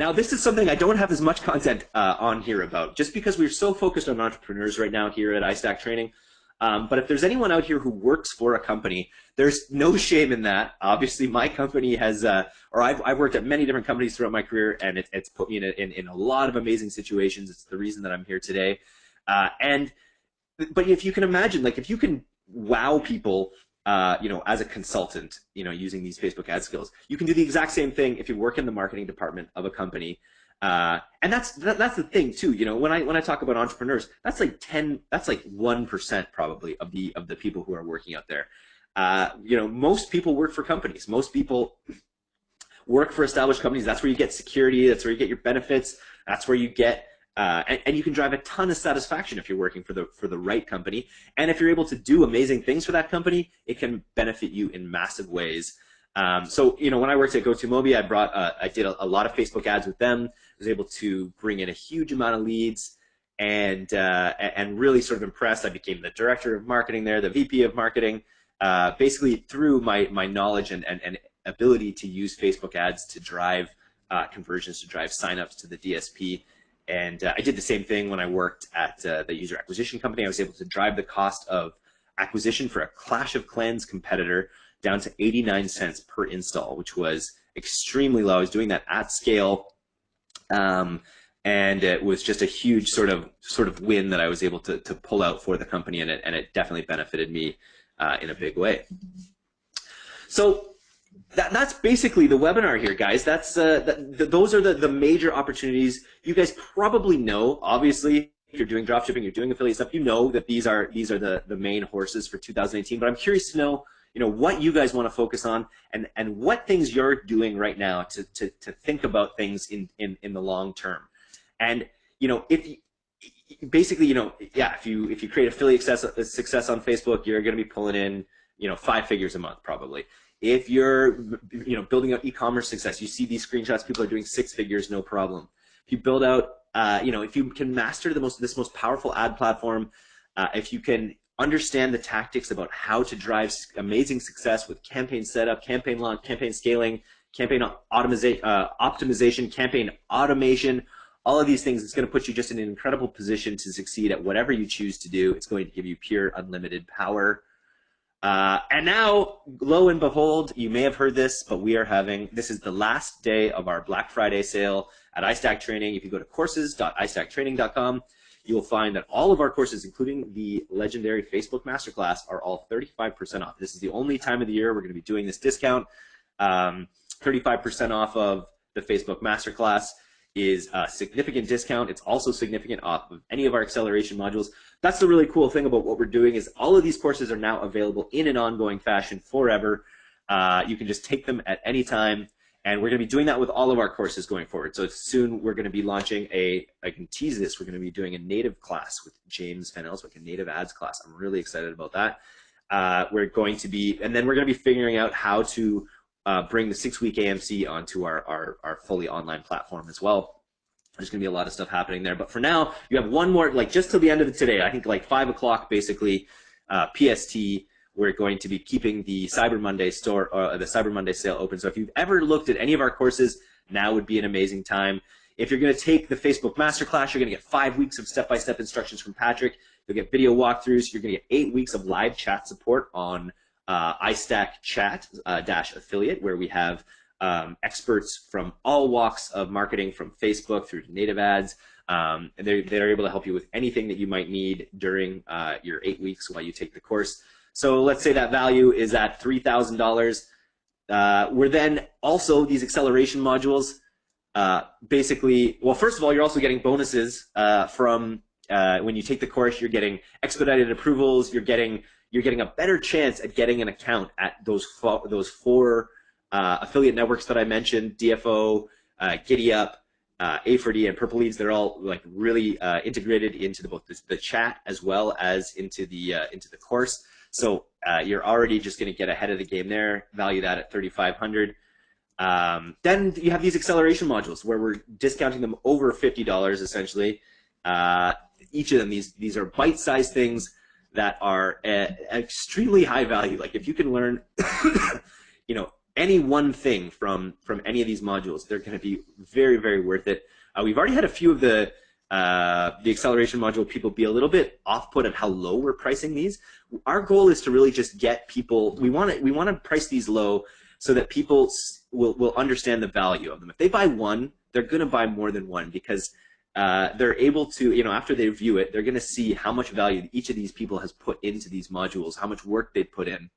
now, this is something I don't have as much content uh, on here about, just because we're so focused on entrepreneurs right now here at iStack Training. Um, but if there's anyone out here who works for a company, there's no shame in that. Obviously, my company has, uh, or I've, I've worked at many different companies throughout my career, and it, it's put me in a, in, in a lot of amazing situations. It's the reason that I'm here today. Uh, and, but if you can imagine, like if you can wow people uh, you know, as a consultant, you know, using these Facebook ad skills. You can do the exact same thing if you work in the marketing department of a company. Uh, and that's that, that's the thing too. You know, when I when I talk about entrepreneurs, that's like ten, that's like one percent probably of the of the people who are working out there. Uh, you know, most people work for companies. Most people work for established companies. That's where you get security. That's where you get your benefits. That's where you get uh, and, and, you can drive a ton of satisfaction if you're working for the for the right company. And if you're able to do amazing things for that company, it can benefit you in massive ways. Um, so you know, when I worked at GoToMobi, I brought uh, I did a, a, lot of Facebook ads with them. I was able to bring in a huge amount of leads and uh, and really sort of impressed. I became the director of marketing there, the VP of marketing, uh, basically through my my knowledge and, and, and ability to use Facebook ads to drive uh, conversions, to drive signups to the DSP and uh, I did the same thing when I worked at uh, the user acquisition company. I was able to drive the cost of acquisition for a Clash of Clans competitor down to 89 cents per install, which was extremely low. I was doing that at scale. Um, and it was just a huge sort of sort of win that I was able to, to pull out for the company, and it, and it definitely benefited me uh, in a big way. So that, that's basically the webinar here, guys. That's uh, that, those are the, the major opportunities. You guys probably know, obviously, if you're doing dropshipping, you're doing affiliate stuff, you know that these are these are the, the main horses for 2018. But I'm curious to know, you know, what you guys want to focus on and, and what things you're doing right now to, to, to think about things in, in, in the long term. And, you know, if you, basically, you know, yeah, if you if you create affiliate success, success on Facebook, you're going to be pulling in, you know, five figures a month probably. If you're, you know, building out e-commerce success, you see these screenshots, people are doing six figures, no problem. If you build out, uh, you know, if you can master the most, this most powerful ad platform, uh, if you can understand the tactics about how to drive amazing success with campaign setup, campaign launch, campaign scaling, campaign optimization, uh, optimization, campaign automation, all of these things, it's going to put you just in an incredible position to succeed at whatever you choose to do. It's going to give you pure unlimited power. Uh, and now, lo and behold, you may have heard this, but we are having, this is the last day of our Black Friday sale at iStack Training. If you go to courses.istacktraining.com, you will find that all of our courses, including the legendary Facebook Masterclass, are all 35% off. This is the only time of the year we're going to be doing this discount. 35% um, off of the Facebook Masterclass is a significant discount. It's also significant off of any of our acceleration modules. That's the really cool thing about what we're doing is all of these courses are now available in an ongoing fashion forever. Uh, you can just take them at any time. And we're going to be doing that with all of our courses going forward. So soon we're going to be launching a, I can tease this, we're going to be doing a native class with James Van Elswyk, a native ads class. I'm really excited about that. Uh, we're going to be, and then we're going to be figuring out how to uh, bring the six-week AMC onto our, our, our fully online platform as well. There's going to be a lot of stuff happening there. But for now, you have one more, like just till the end of the today, I think like 5 o'clock basically, uh, PST, we're going to be keeping the Cyber Monday store, uh, the Cyber Monday sale open. So if you've ever looked at any of our courses, now would be an amazing time. If you're going to take the Facebook Masterclass, you're going to get five weeks of step-by-step -step instructions from Patrick. You'll get video walkthroughs. You're going to get eight weeks of live chat support on uh, iStack Chat uh, dash affiliate, where we have um, experts from all walks of marketing, from Facebook through to native ads. Um, and they're, they're able to help you with anything that you might need during uh, your eight weeks while you take the course. So let's say that value is at $3,000. Uh, we're then also these acceleration modules. Uh, basically, well, first of all, you're also getting bonuses uh, from uh, when you take the course. You're getting expedited approvals. You're getting you're getting a better chance at getting an account at those those four uh, affiliate networks that I mentioned: DFO, uh, GiddyUp, uh, A4D, and Purple Leads. They're all like really uh, integrated into the, both the, the, chat as well as into the uh, into the course. So uh, you're already just going to get ahead of the game there. Value that at 3,500. Um, then you have these acceleration modules where we're discounting them over $50 essentially. Uh, each of them, these these are bite-sized things that are extremely high value. Like if you can learn, you know, any one thing from from any of these modules, they're going to be very very worth it. Uh, we've already had a few of the uh, the acceleration module people be a little bit off put on how low we're pricing these. Our goal is to really just get people. We want to we want to price these low so that people will will understand the value of them. If they buy one, they're going to buy more than one because uh, they're able to, you know, after they view it, they're going to see how much value each of these people has put into these modules, how much work they put in.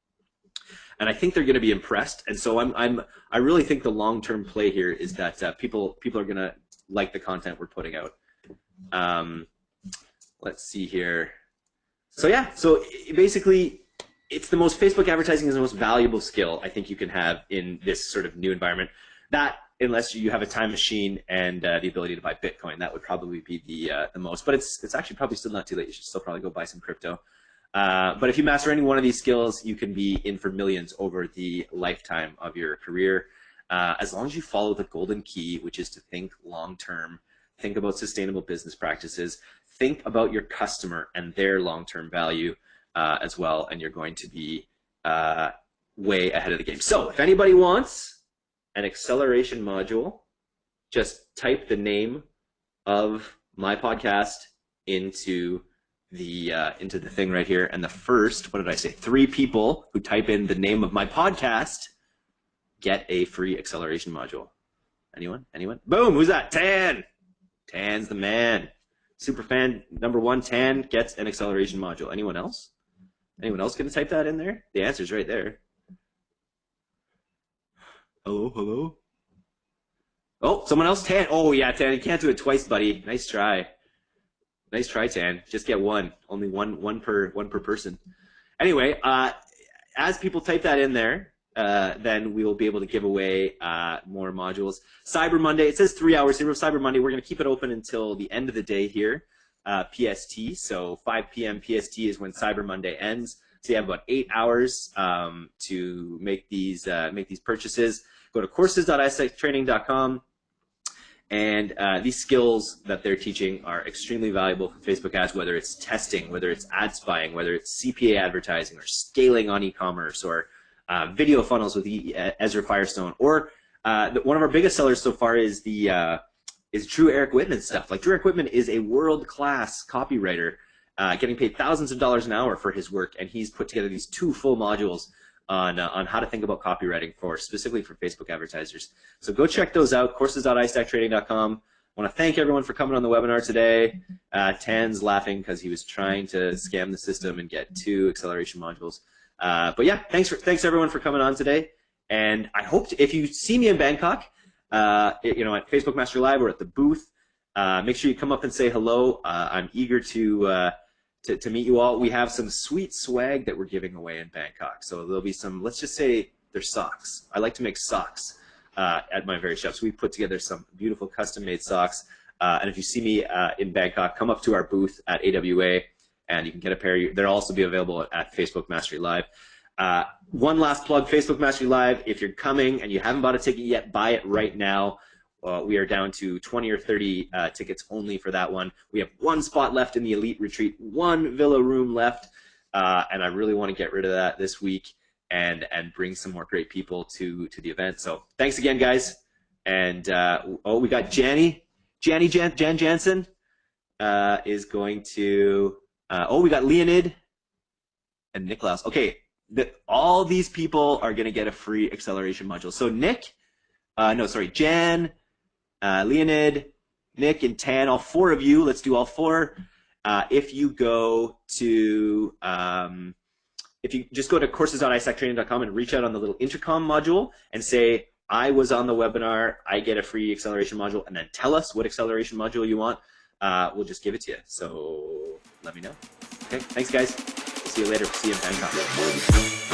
And I think they're going to be impressed. And so I'm, I'm, I really think the long-term play here is that uh, people, people are going to like the content we're putting out. Um, let's see here. So yeah, so basically, it's the most Facebook advertising is the most valuable skill I think you can have in this sort of new environment. That unless you have a time machine and uh, the ability to buy Bitcoin, that would probably be the uh, the most. But it's it's actually probably still not too late. You should still probably go buy some crypto. Uh, but if you master any one of these skills, you can be in for millions over the lifetime of your career. Uh, as long as you follow the golden key, which is to think long term, think about sustainable business practices, think about your customer and their long term value uh, as well, and you're going to be uh, way ahead of the game. So if anybody wants an acceleration module, just type the name of my podcast into the uh, into the thing right here. And the first, what did I say? Three people who type in the name of my podcast get a free acceleration module. Anyone? Anyone? Boom! Who's that? Tan. Tan's the man. Super fan number one. Tan gets an acceleration module. Anyone else? Anyone else gonna type that in there? The answer's right there. Hello, hello. Oh, someone else, Tan. Oh, yeah, Tan, you can't do it twice, buddy. Nice try. Nice try, Tan. Just get one. Only one, one per, one per person. Anyway, uh, as people type that in there, uh, then we will be able to give away uh, more modules. Cyber Monday, it says three hours here. Cyber Monday, we're going to keep it open until the end of the day here, uh, PST. So 5 p.m. PST is when Cyber Monday ends. So you have about eight hours um, to make these uh, make these purchases. Go to courses.istacktraining.com. And uh, these skills that they're teaching are extremely valuable for Facebook ads, whether it's testing, whether it's ad spying, whether it's CPA advertising, or scaling on e-commerce, or uh, video funnels with e Ezra Firestone, or uh, one of our biggest sellers so far is the uh, is Drew Eric Whitman stuff. Like Drew Eric Whitman is a world-class copywriter, uh, getting paid thousands of dollars an hour for his work, and he's put together these two full modules on, uh, on how to think about copywriting for specifically for Facebook advertisers. So go check those out, courses.istacktraining.com. I want to thank everyone for coming on the webinar today. Uh, Tan's laughing because he was trying to scam the system and get two acceleration modules. Uh, but yeah, thanks for, thanks everyone for coming on today. And I hope to, if you see me in Bangkok, uh, you know, at Facebook Mastery Live or at the booth, uh, make sure you come up and say hello. Uh, I'm eager to uh, to, to meet you all. We have some sweet swag that we're giving away in Bangkok. So there'll be some, let's just say they're socks. I like to make socks uh, at my very shop. So we put together some beautiful custom-made socks. Uh, and if you see me uh, in Bangkok, come up to our booth at AWA and you can get a pair. They'll also be available at Facebook Mastery Live. Uh, one last plug, Facebook Mastery Live. If you're coming and you haven't bought a ticket yet, buy it right now. Uh, we are down to 20 or 30 uh, tickets only for that one. We have one spot left in the Elite Retreat, one villa room left, uh, and I really want to get rid of that this week and and bring some more great people to to the event. So thanks again, guys. And uh, oh, we got Janny, Janny Jan, Jan Jansen uh, is going to. Uh, oh, we got Leonid and Niklaus. Okay, the, all these people are going to get a free acceleration module. So Nick, no, sorry, Jan uh, Leonid, Nick, and Tan, all four of you, let's do all four. Uh, if you go to, um, if you just go to courses.istacktraining.com and reach out on the little intercom module and say, I was on the webinar, I get a free acceleration module, and then tell us what acceleration module you want, uh, we'll just give it to you. So let me know. Okay, thanks guys. See you later. See you in Bangkok.